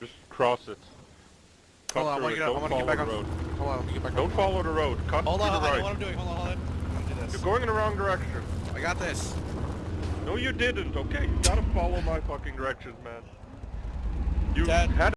Just cross it. Cut Hold on, I through wanna get up, I Don't wanna get back the on- road. Hold on, let me get back Don't on. follow the road. Cut Hold to on, the I know what I'm doing. Hold on, hold on. Do this. You're going in the wrong direction. I got this. No, you didn't. Okay, you gotta follow my fucking directions, man. You Dad. had